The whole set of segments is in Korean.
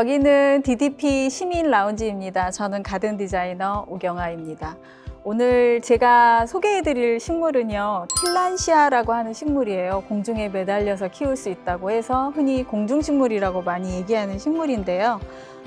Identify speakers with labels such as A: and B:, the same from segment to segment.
A: 여기는 DDP 시민 라운지입니다. 저는 가든 디자이너 우경아입니다. 오늘 제가 소개해드릴 식물은요 틸란시아라고 하는 식물이에요 공중에 매달려서 키울 수 있다고 해서 흔히 공중식물이라고 많이 얘기하는 식물인데요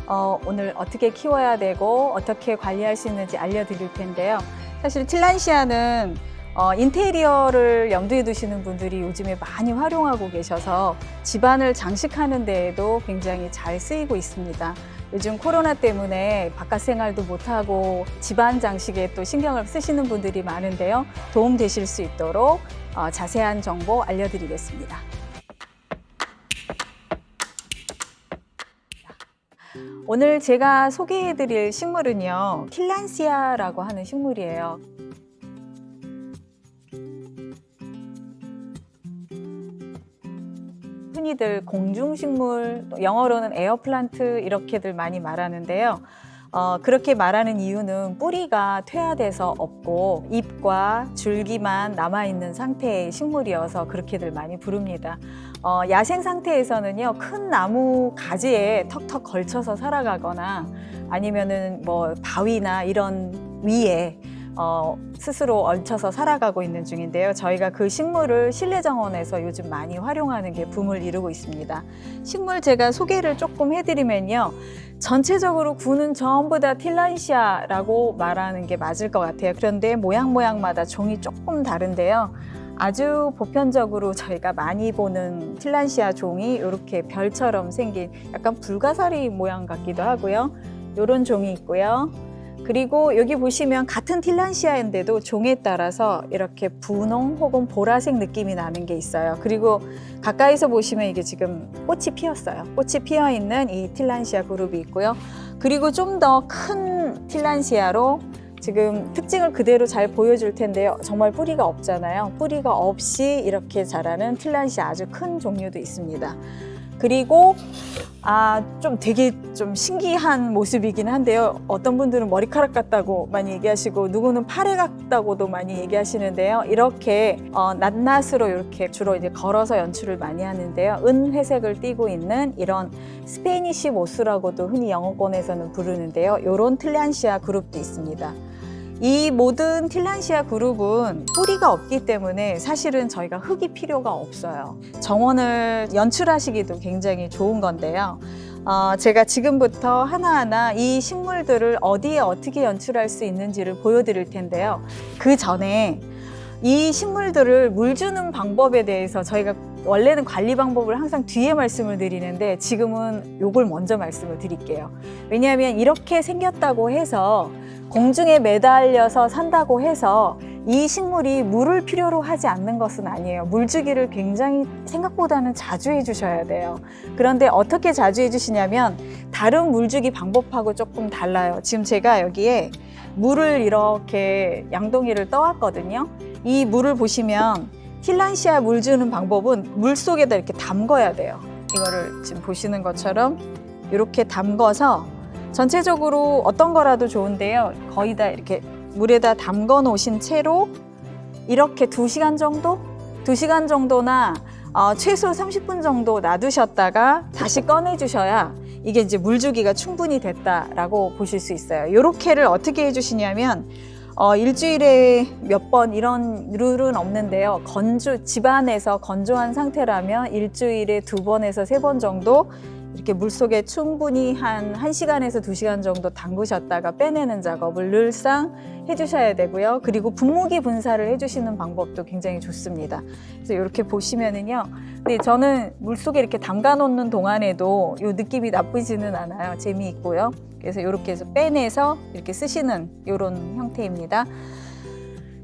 A: 어, 오늘 어떻게 키워야 되고 어떻게 관리할 수 있는지 알려드릴 텐데요 사실 틸란시아는 어, 인테리어를 염두에 두시는 분들이 요즘에 많이 활용하고 계셔서 집안을 장식하는 데에도 굉장히 잘 쓰이고 있습니다. 요즘 코로나 때문에 바깥 생활도 못하고 집안 장식에 또 신경을 쓰시는 분들이 많은데요. 도움 되실 수 있도록 어, 자세한 정보 알려드리겠습니다. 오늘 제가 소개해드릴 식물은요. 킬란시아라고 하는 식물이에요. 흔히들 공중식물, 영어로는 에어플란트 이렇게들 많이 말하는데요. 어, 그렇게 말하는 이유는 뿌리가 퇴화돼서 없고 잎과 줄기만 남아있는 상태의 식물이어서 그렇게들 많이 부릅니다. 어, 야생 상태에서는요, 큰 나무 가지에 턱턱 걸쳐서 살아가거나 아니면은 뭐 바위나 이런 위에 어, 스스로 얹혀서 살아가고 있는 중인데요. 저희가 그 식물을 실내 정원에서 요즘 많이 활용하는 게 붐을 이루고 있습니다. 식물 제가 소개를 조금 해드리면요. 전체적으로 구는 전부 다 틸란시아라고 말하는 게 맞을 것 같아요. 그런데 모양 모양마다 종이 조금 다른데요. 아주 보편적으로 저희가 많이 보는 틸란시아 종이 이렇게 별처럼 생긴 약간 불가사리 모양 같기도 하고요. 이런 종이 있고요. 그리고 여기 보시면 같은 틸란시아인데도 종에 따라서 이렇게 분홍 혹은 보라색 느낌이 나는 게 있어요. 그리고 가까이서 보시면 이게 지금 꽃이 피었어요. 꽃이 피어 있는 이 틸란시아 그룹이 있고요. 그리고 좀 더 큰 틸란시아로 지금 특징을 그대로 잘 보여줄 텐데요. 정말 뿌리가 없잖아요. 뿌리가 없이 이렇게 자라는 틸란시아 아주 큰 종류도 있습니다. 그리고 아, 좀 되게 좀 신기한 모습이긴 한데요. 어떤 분들은 머리카락 같다고 많이 얘기하시고 누구는 팔에 같다고도 많이 얘기하시는데요. 이렇게 어, 낱낱으로 이렇게 주로 이제 걸어서 연출을 많이 하는데요. 은회색을 띠고 있는 이런 스페니시 모스라고도 흔히 영어권에서는 부르는데요. 이런 틸란시아 그룹도 있습니다. 이 모든 틸란시아 그룹은 뿌리가 없기 때문에 사실은 저희가 흙이 필요가 없어요. 정원을 연출하시기도 굉장히 좋은 건데요. 어, 제가 지금부터 하나하나 이 식물들을 어디에 어떻게 연출할 수 있는지를 보여드릴 텐데요. 그 전에 이 식물들을 물 주는 방법에 대해서 저희가 원래는 관리 방법을 항상 뒤에 말씀을 드리는데 지금은 요걸 먼저 말씀을 드릴게요. 왜냐하면 이렇게 생겼다고 해서 공중에 매달려서 산다고 해서 이 식물이 물을 필요로 하지 않는 것은 아니에요. 물주기를 굉장히 생각보다는 자주 해주셔야 돼요. 그런데 어떻게 자주 해주시냐면 다른 물주기 방법하고 조금 달라요. 지금 제가 여기에 물을 이렇게 양동이를 떠왔거든요. 이 물을 보시면 틸란시아 물 주는 방법은 물 속에다 이렇게 담궈야 돼요. 이거를 지금 보시는 것처럼 이렇게 담궈서 전체적으로 어떤 거라도 좋은데요. 거의 다 이렇게 물에다 담궈 놓으신 채로 이렇게 두시간 정도? 두시간 정도나 어, 최소 30분 정도 놔두셨다가 다시 꺼내 주셔야 이게 이제 물주기가 충분히 됐다라고 보실 수 있어요. 요렇게를 어떻게 해주시냐면 어, 일주일에 몇 번 이런 룰은 없는데요. 건조, 집안에서 건조한 상태라면 일주일에 두 번에서 세 번 정도 이렇게 물속에 충분히 한 1시간에서 2시간 정도 담그셨다가 빼내는 작업을 늘상 해주셔야 되고요. 그리고 분무기 분사를 해주시는 방법도 굉장히 좋습니다. 그래서 이렇게 보시면은요. 근데 저는 물속에 이렇게 담가 놓는 동안에도 이 느낌이 나쁘지는 않아요. 재미있고요. 그래서 이렇게 해서 빼내서 이렇게 쓰시는 이런 형태입니다.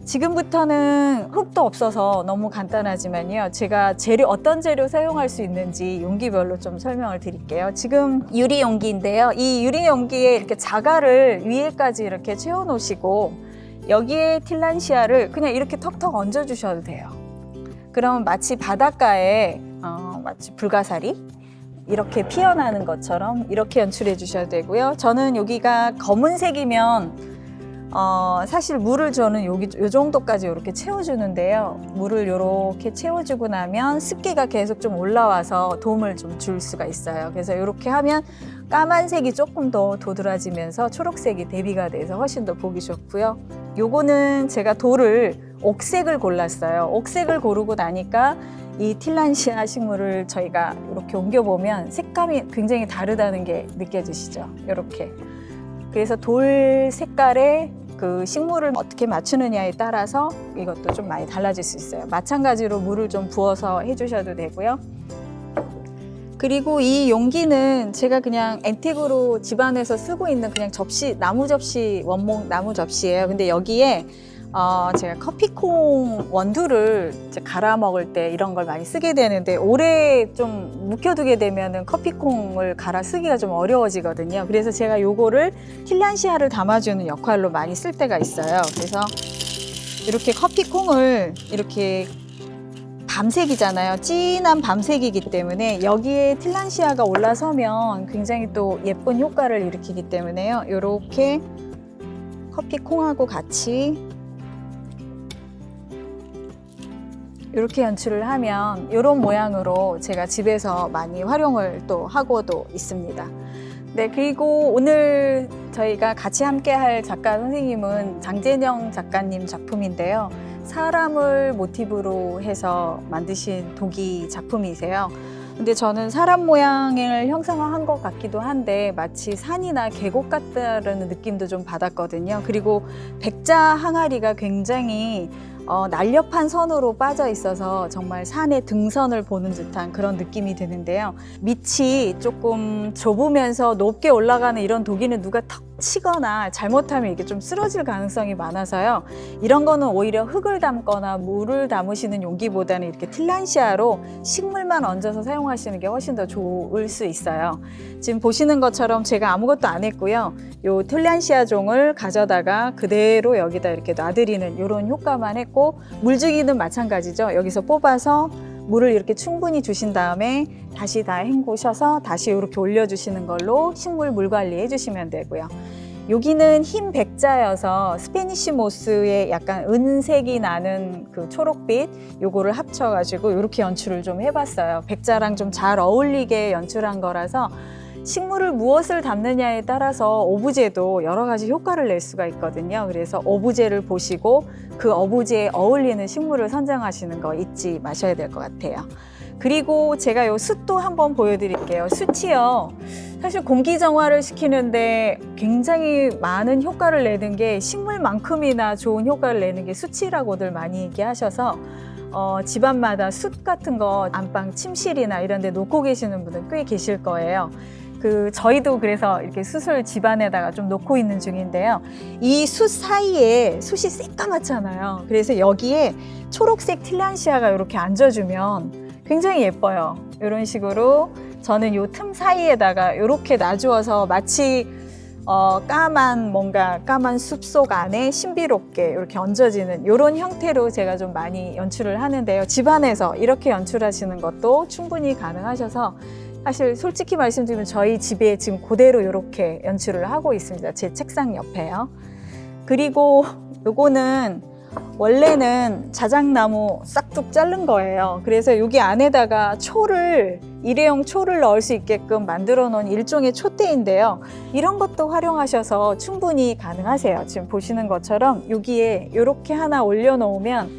A: 지금부터는 흙도 없어서 너무 간단하지만요. 제가 재료 어떤 재료 사용할 수 있는지 용기별로 좀 설명을 드릴게요. 지금 유리 용기인데요. 이 유리 용기에 이렇게 자갈을 위에까지 이렇게 채워 놓으시고 여기에 틸란시아를 그냥 이렇게 턱턱 얹어 주셔도 돼요. 그러면 마치 바닷가에 어, 마치 불가사리 이렇게 피어나는 것처럼 이렇게 연출해 주셔도 되고요. 저는 여기가 검은색이면 어, 사실 물을 저는 여기 요 정도까지 이렇게 채워주는데요. 물을 이렇게 채워주고 나면 습기가 계속 좀 올라와서 도움을 좀 줄 수가 있어요. 그래서 이렇게 하면 까만색이 조금 더 도드라지면서 초록색이 대비가 돼서 훨씬 더 보기 좋고요. 요거는 제가 돌을 옥색을 골랐어요. 옥색을 고르고 나니까 이 틸란시아 식물을 저희가 이렇게 옮겨보면 색감이 굉장히 다르다는 게 느껴지시죠? 이렇게. 그래서 돌 색깔에 그 식물을 어떻게 맞추느냐에 따라서 이것도 좀 많이 달라질 수 있어요. 마찬가지로 물을 좀 부어서 해주셔도 되고요. 그리고 이 용기는 제가 그냥 앤틱으로 집안에서 쓰고 있는 그냥 접시, 나무 접시, 원목 나무 접시예요. 근데 여기에 어, 제가 커피콩 원두를 갈아 먹을 때 이런 걸 많이 쓰게 되는데 오래 좀 묵혀두게 되면은 커피콩을 갈아 쓰기가 좀 어려워지거든요. 그래서 제가 요거를 틸란시아를 담아주는 역할로 많이 쓸 때가 있어요. 그래서 이렇게 커피콩을 이렇게 밤색이잖아요. 진한 밤색이기 때문에 여기에 틸란시아가 올라서면 굉장히 또 예쁜 효과를 일으키기 때문에요. 이렇게 커피콩하고 같이 이렇게 연출을 하면 이런 모양으로 제가 집에서 많이 활용을 또 하고도 있습니다. 네, 그리고 오늘 저희가 같이 함께 할 작가 선생님은 장재영 작가님 작품인데요. 사람을 모티브로 해서 만드신 도기 작품이세요. 근데 저는 사람 모양을 형상화한 것 같기도 한데 마치 산이나 계곡 같다는 느낌도 좀 받았거든요. 그리고 백자 항아리가 굉장히 어, 날렵한 선으로 빠져 있어서 정말 산의 등선을 보는 듯한 그런 느낌이 드는데요. 밑이 조금 좁으면서 높게 올라가는 이런 독이는 누가 턱 치거나 잘못하면 이게 좀 쓰러질 가능성이 많아서요. 이런 거는 오히려 흙을 담거나 물을 담으시는 용기보다는 이렇게 틸란시아로 식물만 얹어서 사용하시는 게 훨씬 더 좋을 수 있어요. 지금 보시는 것처럼 제가 아무것도 안 했고요. 요 틸란시아 종을 가져다가 그대로 여기다 이렇게 놔드리는 이런 효과만 했고 물주기는 마찬가지죠. 여기서 뽑아서 물을 이렇게 충분히 주신 다음에 다시 다 헹구셔서 다시 이렇게 올려주시는 걸로 식물 물 관리 해 주시면 되고요. 여기는 흰 백자여서 스페니시 모스의 약간 은색이 나는 그 초록빛 요거를 합쳐가지고 이렇게 연출을 좀 해봤어요. 백자랑 좀 잘 어울리게 연출한 거라서 식물을 무엇을 담느냐에 따라서 오브제도 여러 가지 효과를 낼 수가 있거든요. 그래서 오브제를 보시고 그 오브제에 어울리는 식물을 선정하시는 거 잊지 마셔야 될 것 같아요. 그리고 제가 요 숯도 한번 보여드릴게요. 숯이요. 사실 공기 정화를 시키는데 굉장히 많은 효과를 내는 게 식물만큼이나 좋은 효과를 내는 게 숯이라고들 많이 얘기하셔서 어, 집안마다 숯 같은 거 안방 침실이나 이런 데 놓고 계시는 분들 꽤 계실 거예요. 그 저희도 그래서 이렇게 숯을 집안에다가 좀 놓고 있는 중인데요. 이 숯 사이에 숯이 새까맣잖아요. 그래서 여기에 초록색 틸란시아가 이렇게 앉아주면 굉장히 예뻐요. 이런 식으로 저는 요 틈 사이에다가 이렇게 놔주어서 마치 어, 까만 뭔가 까만 숲속 안에 신비롭게 이렇게 얹어지는 이런 형태로 제가 좀 많이 연출을 하는데요. 집안에서 이렇게 연출하시는 것도 충분히 가능하셔서 사실 솔직히 말씀드리면 저희 집에 지금 그대로 이렇게 연출을 하고 있습니다. 제 책상 옆에요. 그리고 요거는 원래는 자작나무 싹둑 자른 거예요. 그래서 여기 안에다가 초를 일회용 초를 넣을 수 있게끔 만들어 놓은 일종의 촛대인데요. 이런 것도 활용하셔서 충분히 가능하세요. 지금 보시는 것처럼 여기에 이렇게 하나 올려놓으면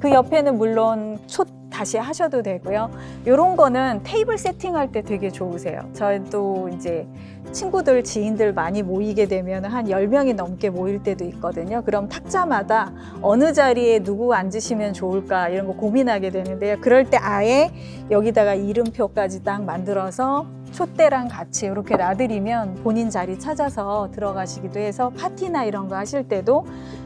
A: 그 옆에는 물론 촛 다시 하셔도 되고요. 이런 거는 테이블 세팅할 때 되게 좋으세요. 저도 이제 친구들, 지인들 많이 모이게 되면 한 10명이 넘게 모일 때도 있거든요. 그럼 탁자마다 어느 자리에 누구 앉으시면 좋을까 이런 거 고민하게 되는데요. 그럴 때 아예 여기다가 이름표까지 딱 만들어서 촛대랑 같이 이렇게 놔드리면 본인 자리 찾아서 들어가시기도 해서 파티나 이런 거 하실 때도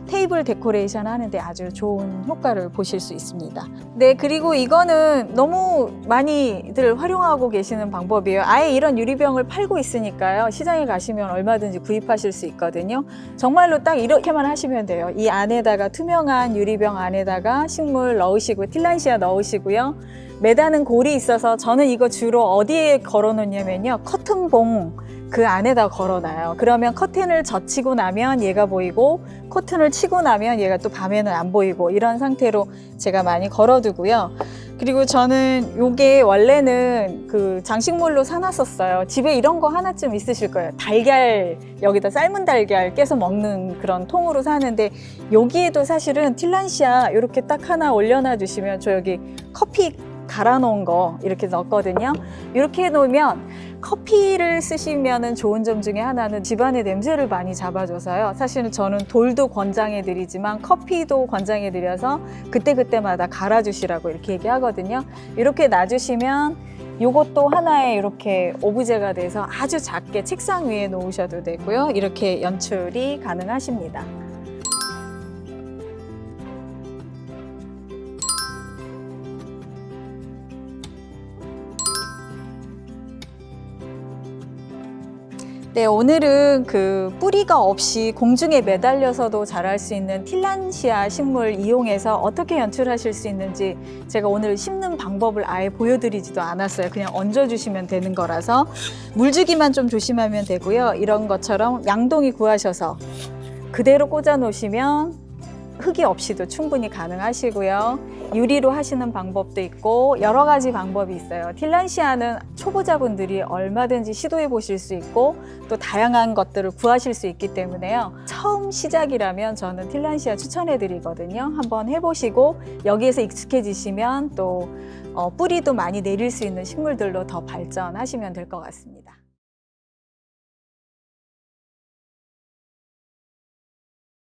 A: 테이블 데코레이션 하는데 아주 좋은 효과를 보실 수 있습니다. 네, 그리고 이거는 너무 많이들 활용하고 계시는 방법이에요. 아예 이런 유리병을 팔고 있으니까요. 시장에 가시면 얼마든지 구입하실 수 있거든요. 정말로 딱 이렇게만 하시면 돼요. 이 안에다가 투명한 유리병 안에다가 식물 넣으시고 틸란시아 넣으시고요. 매다는 골이 있어서 저는 이거 주로 어디에 걸어 놓냐면요. 커튼봉 그 안에다 걸어놔요. 그러면 커튼을 젖히고 나면 얘가 보이고 커튼을 치고 나면 얘가 또 밤에는 안 보이고 이런 상태로 제가 많이 걸어두고요. 그리고 저는 요게 원래는 그 장식물로 사놨었어요. 집에 이런 거 하나쯤 있으실 거예요. 달걀, 여기다 삶은 달걀 깨서 먹는 그런 통으로 사는데 여기에도 사실은 틸란시아 이렇게 딱 하나 올려놔 주시면 저 여기 커피 갈아 놓은 거 이렇게 넣었거든요. 이렇게 해 놓으면 커피를 쓰시면은 좋은 점 중에 하나는 집안의 냄새를 많이 잡아줘서요. 사실은 저는 돌도 권장해 드리지만 커피도 권장해 드려서 그때그때마다 갈아 주시라고 이렇게 얘기하거든요. 이렇게 놔주시면 요것도 하나의 이렇게 오브제가 돼서 아주 작게 책상 위에 놓으셔도 되고요. 이렇게 연출이 가능하십니다. 네, 오늘은 그 뿌리가 없이 공중에 매달려서도 자랄 수 있는 틸란시아 식물 이용해서 어떻게 연출하실 수 있는지 제가 오늘 심는 방법을 아예 보여드리지도 않았어요. 그냥 얹어주시면 되는 거라서 물주기만 좀 조심하면 되고요. 이런 것처럼 양동이 구하셔서 그대로 꽂아 놓으시면 흙이 없이도 충분히 가능하시고요. 유리로 하시는 방법도 있고 여러 가지 방법이 있어요. 틸란시아는 초보자분들이 얼마든지 시도해 보실 수 있고 또 다양한 것들을 구하실 수 있기 때문에요. 처음 시작이라면 저는 틸란시아 추천해 드리거든요. 한번 해보시고 여기에서 익숙해지시면 또 어, 뿌리도 많이 내릴 수 있는 식물들로 더 발전하시면 될 것 같습니다.